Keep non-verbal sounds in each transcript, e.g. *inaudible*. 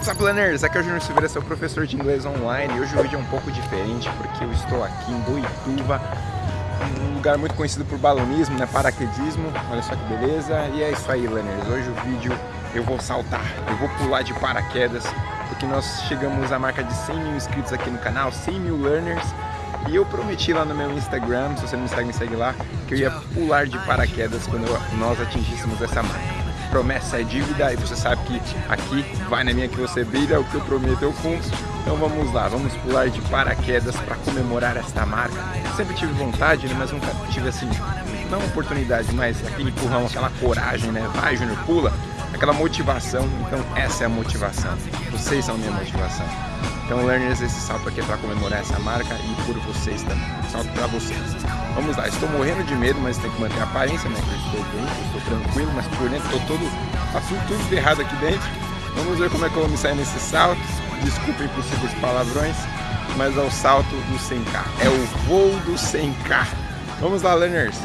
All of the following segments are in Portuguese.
What's up, learners? Aqui é o Júnior Silveira, seu professor de inglês online. E hoje o vídeo é um pouco diferente porque eu estou aqui em Boituva, um lugar muito conhecido por balonismo, né? paraquedismo. Olha só que beleza. E é isso aí, learners. Hoje o vídeo eu vou saltar, eu vou pular de paraquedas, porque nós chegamos à marca de 100 mil inscritos aqui no canal, 100 mil learners. E eu prometi lá no meu Instagram, se você não me segue, me segue lá, que eu ia pular de paraquedas quando nós atingíssemos essa marca promessa é dívida e você sabe que aqui vai na minha que você brilha, o que eu prometo eu cumpro. Então vamos lá, vamos pular de paraquedas para comemorar esta marca. Eu sempre tive vontade, né, mas nunca tive assim, não oportunidade, mas aquele empurrão, aquela coragem, né? Vai, Júnior, pula! Aquela motivação, então essa é a motivação. Vocês são minha motivação. Então, learners, esse salto aqui é para comemorar essa marca e por vocês também. Salto para vocês. Vamos lá, estou morrendo de medo, mas tem que manter a aparência, né? Eu estou bem, estou tranquilo, mas por dentro estou todo, faço tudo errado aqui dentro. Vamos ver como é que eu vou me sair nesse salto. Desculpem possíveis palavrões, mas é o salto do 100k. É o voo do 100k. Vamos lá, learners!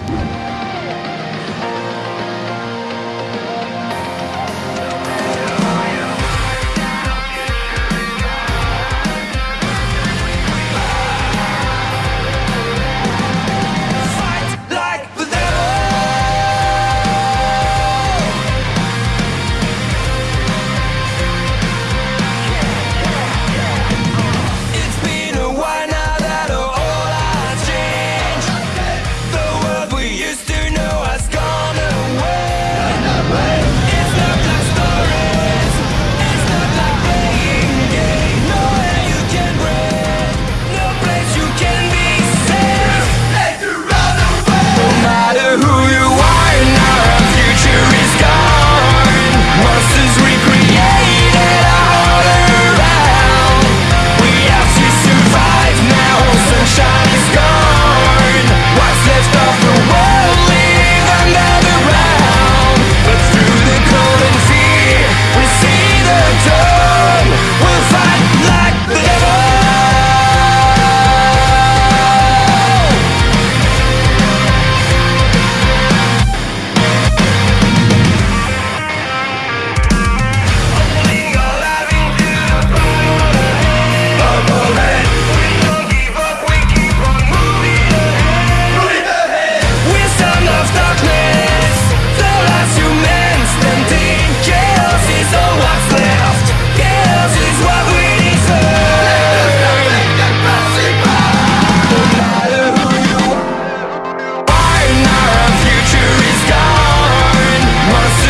Must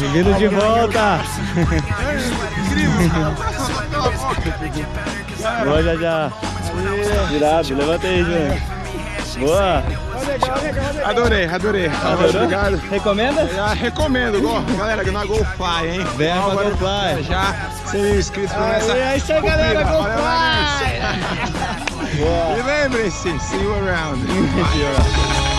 Bem-vindo de volta. Boa, já já. Virado, levanta aí, Júnior. Boa. Adorei, adorei. Adorou? Obrigado. Recomenda? Já recomendo, go. galera, na GoFly, hein? Vem pra GoFly. Já 100 mil inscritos por essa. É isso aí, galera, GoFly. E lembrem-se, see you around. *laughs*